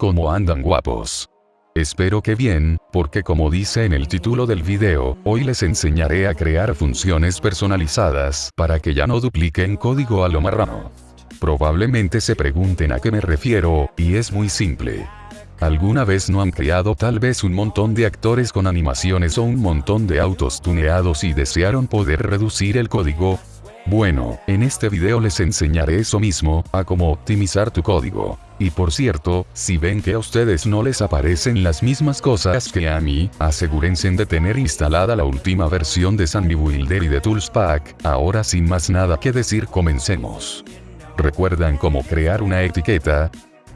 ¿Cómo andan guapos? Espero que bien, porque como dice en el título del video, hoy les enseñaré a crear funciones personalizadas, para que ya no dupliquen código a lo marrano. Probablemente se pregunten a qué me refiero, y es muy simple. ¿Alguna vez no han creado tal vez un montón de actores con animaciones o un montón de autos tuneados y desearon poder reducir el código? Bueno, en este video les enseñaré eso mismo, a cómo optimizar tu código. Y por cierto, si ven que a ustedes no les aparecen las mismas cosas que a mí, asegúrense de tener instalada la última versión de Sandy Builder y de Toolspack. Ahora sin más nada que decir comencemos. ¿Recuerdan cómo crear una etiqueta?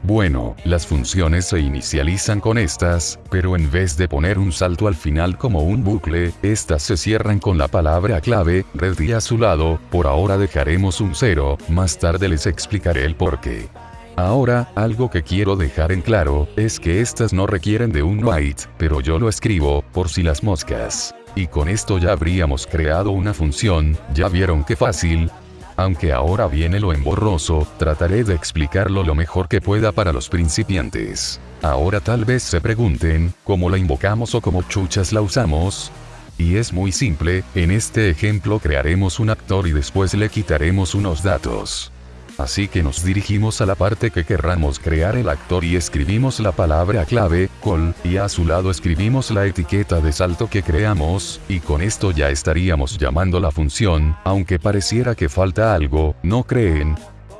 Bueno, las funciones se inicializan con estas, pero en vez de poner un salto al final como un bucle, estas se cierran con la palabra clave, red y a su lado, por ahora dejaremos un cero, más tarde les explicaré el porqué. Ahora, algo que quiero dejar en claro, es que estas no requieren de un write, pero yo lo escribo, por si las moscas. Y con esto ya habríamos creado una función, ya vieron qué fácil, aunque ahora viene lo emborroso, trataré de explicarlo lo mejor que pueda para los principiantes. Ahora tal vez se pregunten, ¿cómo la invocamos o cómo chuchas la usamos? Y es muy simple, en este ejemplo crearemos un actor y después le quitaremos unos datos. Así que nos dirigimos a la parte que querramos crear el actor y escribimos la palabra clave, call, y a su lado escribimos la etiqueta de salto que creamos, y con esto ya estaríamos llamando la función, aunque pareciera que falta algo, ¿no creen?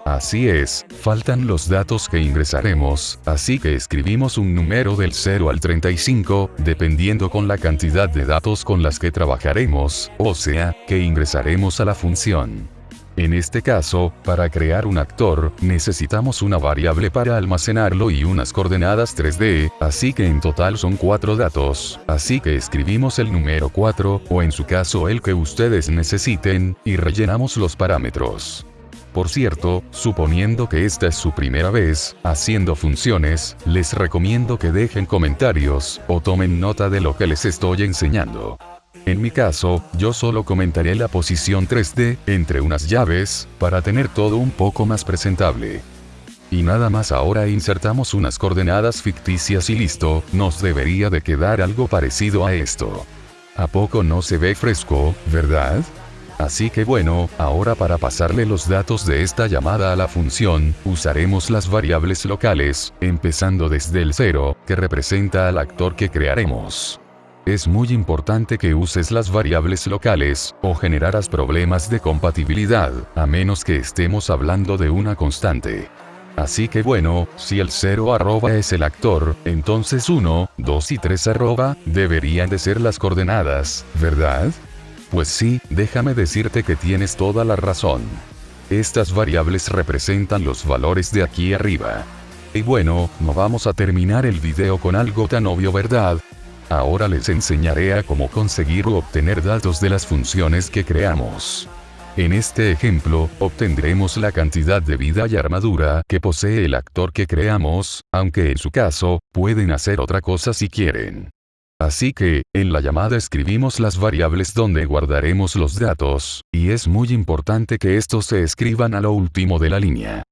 Así es, faltan los datos que ingresaremos, así que escribimos un número del 0 al 35, dependiendo con la cantidad de datos con las que trabajaremos, o sea, que ingresaremos a la función. En este caso, para crear un actor, necesitamos una variable para almacenarlo y unas coordenadas 3D, así que en total son 4 datos, así que escribimos el número 4, o en su caso el que ustedes necesiten, y rellenamos los parámetros. Por cierto, suponiendo que esta es su primera vez, haciendo funciones, les recomiendo que dejen comentarios, o tomen nota de lo que les estoy enseñando. En mi caso, yo solo comentaré la posición 3D, entre unas llaves, para tener todo un poco más presentable. Y nada más ahora insertamos unas coordenadas ficticias y listo, nos debería de quedar algo parecido a esto. ¿A poco no se ve fresco, verdad? Así que bueno, ahora para pasarle los datos de esta llamada a la función, usaremos las variables locales, empezando desde el 0, que representa al actor que crearemos. Es muy importante que uses las variables locales, o generarás problemas de compatibilidad, a menos que estemos hablando de una constante. Así que bueno, si el 0 arroba es el actor, entonces 1, 2 y 3 arroba, deberían de ser las coordenadas, ¿verdad? Pues sí, déjame decirte que tienes toda la razón. Estas variables representan los valores de aquí arriba. Y bueno, no vamos a terminar el video con algo tan obvio verdad, Ahora les enseñaré a cómo conseguir o obtener datos de las funciones que creamos. En este ejemplo, obtendremos la cantidad de vida y armadura que posee el actor que creamos, aunque en su caso, pueden hacer otra cosa si quieren. Así que, en la llamada escribimos las variables donde guardaremos los datos, y es muy importante que estos se escriban a lo último de la línea.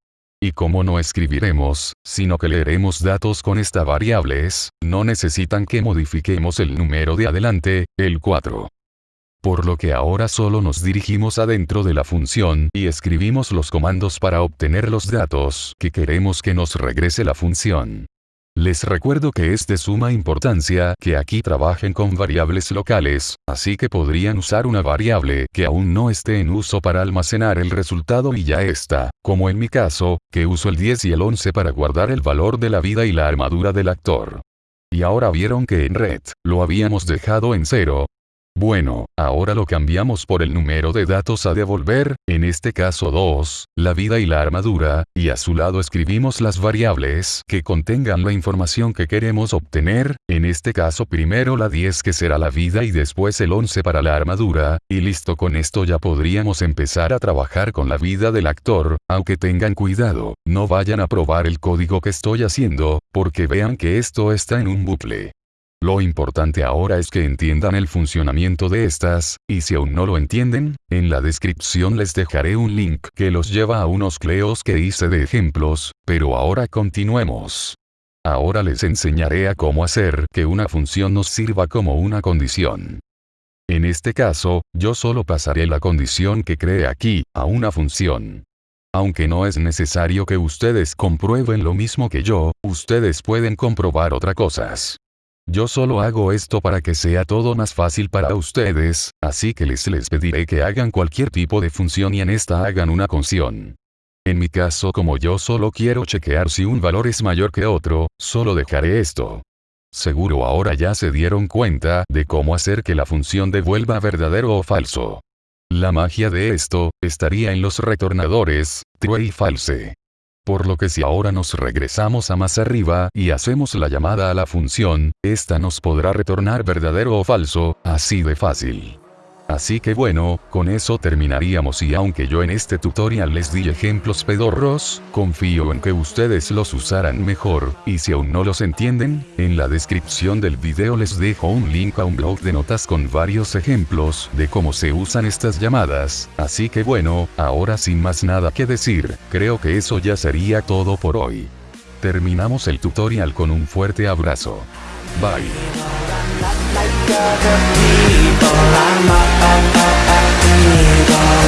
Y como no escribiremos, sino que leeremos datos con esta variables, no necesitan que modifiquemos el número de adelante, el 4. Por lo que ahora solo nos dirigimos adentro de la función y escribimos los comandos para obtener los datos que queremos que nos regrese la función. Les recuerdo que es de suma importancia que aquí trabajen con variables locales, así que podrían usar una variable que aún no esté en uso para almacenar el resultado y ya está, como en mi caso, que uso el 10 y el 11 para guardar el valor de la vida y la armadura del actor. Y ahora vieron que en red, lo habíamos dejado en 0, bueno, ahora lo cambiamos por el número de datos a devolver, en este caso 2, la vida y la armadura, y a su lado escribimos las variables que contengan la información que queremos obtener, en este caso primero la 10 que será la vida y después el 11 para la armadura, y listo con esto ya podríamos empezar a trabajar con la vida del actor, aunque tengan cuidado, no vayan a probar el código que estoy haciendo, porque vean que esto está en un bucle. Lo importante ahora es que entiendan el funcionamiento de estas, y si aún no lo entienden, en la descripción les dejaré un link que los lleva a unos cleos que hice de ejemplos, pero ahora continuemos. ahora les enseñaré a cómo hacer que una función nos sirva como una condición. En este caso, yo solo pasaré la condición que cree aquí, a una función. Aunque no es necesario que ustedes comprueben lo mismo que yo, ustedes pueden comprobar otras cosas. Yo solo hago esto para que sea todo más fácil para ustedes, así que les les pediré que hagan cualquier tipo de función y en esta hagan una conción. En mi caso como yo solo quiero chequear si un valor es mayor que otro, solo dejaré esto. Seguro ahora ya se dieron cuenta de cómo hacer que la función devuelva verdadero o falso. La magia de esto, estaría en los retornadores, true y false. Por lo que si ahora nos regresamos a más arriba y hacemos la llamada a la función, esta nos podrá retornar verdadero o falso, así de fácil. Así que bueno, con eso terminaríamos y aunque yo en este tutorial les di ejemplos pedorros, confío en que ustedes los usarán mejor, y si aún no los entienden, en la descripción del video les dejo un link a un blog de notas con varios ejemplos de cómo se usan estas llamadas, así que bueno, ahora sin más nada que decir, creo que eso ya sería todo por hoy. Terminamos el tutorial con un fuerte abrazo. Bye. like other people I'm up, up, up, up,